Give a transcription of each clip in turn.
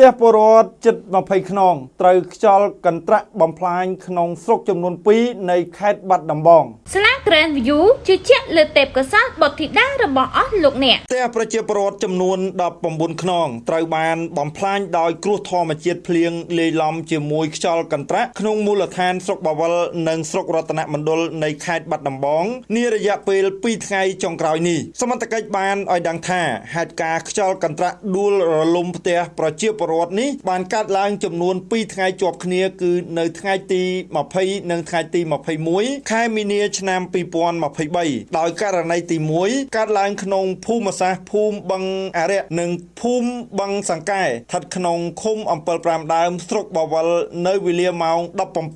ទះពលរដ្ឋជិត20ខ្នងត្រូវខ្យល់កន្ត្រាក់បំផ្លាញក្នុងស្រុកចំនួន2នៃខេត្តបាត់ដំបងស្លា Grand View ជឿជាក់លើទេពកោសល្យបុត្រធីតារបស់អស់លោកអ្នកផ្ទះប្រជាពលរដ្ឋចំនួន19ខ្នងត្រូវបានបំផ្លាញដោយគ្រោះធម្មជាតិភ្លៀងលាយឡំជាមួយខ្យល់កន្ត្រាក់ក្នុងមូលដ្ឋានស្រុកបាវលនិងស្រុករតនមណ្ឌលនៃខេត្តបាត់ដំបងនារយៈពេល2ថ្ងៃចុងក្រោយនេះសមត្ថកិច្ចបានឲ្យដឹងថាហេតុការណ៍ខ្យល់កន្ត្រាក់ដួលរលំផ្ទះប្រជាពលរដ្ឋនេះបានកើតឡើងចំនួន2ថ្ងៃជាប់គ្នាគឺនៅថ្ងៃទី20និងថ្ងៃទី21ខែមីនាឆ្នាំ2023ដោយករណីទី1កើតឡើងក្នុងភូមិសាស្ត្រភូមិបឹងអរិយនិងភូមិបឹងសង្កែស្ថិតក្នុងឃុំអំពិល5ដើមស្រុកបាវលនៅវេលាម៉ោង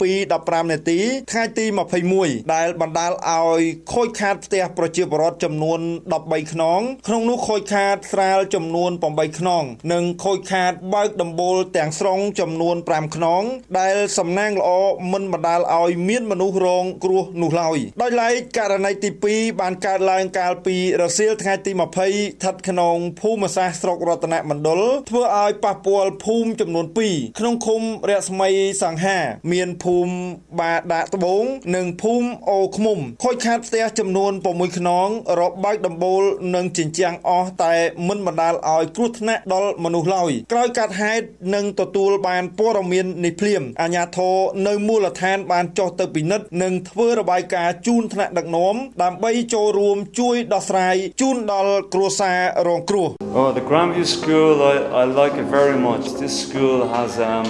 17:15នាទីថ្ងៃទី21ដែលបណ្ដាលឲ្យខូចខាតផ្ទះប្រជាពលរដ្ឋចំនួន13ខ្នងក្នុងនោះខូចខាតស្រាលចំនួន8ខ្នងនិងខូចខាតបើកដំបូលទាំងស្រុងចំនួន5ខ្នង ដែលសំណាងល្អមិនបណ្ដាលឲ្យមានមនុស្សរងគ្រោះនោះឡើយដោយឡែកករណីទី2បានកើតឡើងកាលពីរសៀលថ្ងៃទី20ស្ថិតក្នុងភូមិសាស្ត្រស្រុករតនមណ្ឌលធ្វើឲ្យប៉ះពាល់ភូមិចំនួន2ក្នុងឃុំរស្មីសង្ហា មានភូមិបាដាកត្បូង និងភូមិអូឃ្មុំខូចខាតផ្ទះចំនួន6ខ្នងរបើកដំបូលនិងជញ្ជាំងអស់តែមិនបណ្ដាលឲ្យគ្រោះថ្នាក់ដល់មនុស្សឡើយក្រោយកាត់ហេតុនិងទទួលបានព័ត៌មាននេះភ្លាមអាជ្ញាធរនៅមូលដ្ឋានបានចុះទៅពិនិត្យនិងធ្វើរបាយការណ៍ជូនថ្នាក់ដឹកនាំដើម្បីចូលរួមជួយដោះស្រាយជូនដល់គ្រួសាររងគ្រោះ Oh, the Grandview School, I, I like it very much. This school has um,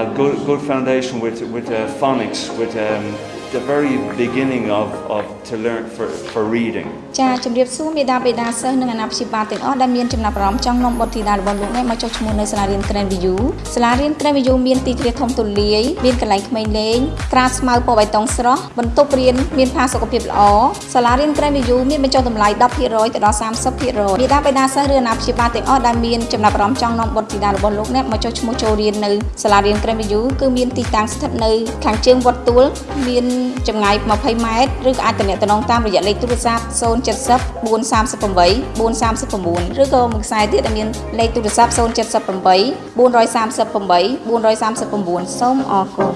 a good, good foundation with, with uh, phonics, with um, the very beginning of, of to learn for, for reading. ចាជំរាបសួរមេដាបេដាសិស្សនិងអាណាព្យាបាលទាំងអស់ដែលមានចំណាប់អារម្មណ៍ចង់នាំបុត្រធីតារបស់លោកអ្នកមកចុះឈ្មោះនៅសាលារៀន Grand View សាលារៀន Grand View មានទីធ្លាធំទូលាយមានកន្លែងក្មេងលេងក្រាលស្មៅពណ៌បៃតងស្រស់បន្ទប់រៀនមានផាសុកភាពល្អសាលារៀន Grand View មានបញ្ចុះតម្លៃ10%ទៅដល់30%មេដាបេដាសិស្សឬអាណាព្យាបាលទាំងអស់ដែលមានចំណាប់អារម្មណ៍ចង់នាំបុត្រធីតារបស់លោកអ្នកមកចុះឈ្មោះចូលរៀននៅសាលារៀន Grand View គឺមានទីតាំងស្ថិតនៅខាងជើងវត្តទួលមានចម្ងាយ20ម៉ែត្រឬក៏អាចទំនាក់ទំនងតាមរយៈលេខទូរស័ព្ទ070 438 439ឬក៏មួយខ្សែទៀតដែលមានលេខទូរស័ព្ទ078 438 439សូមអរគុណ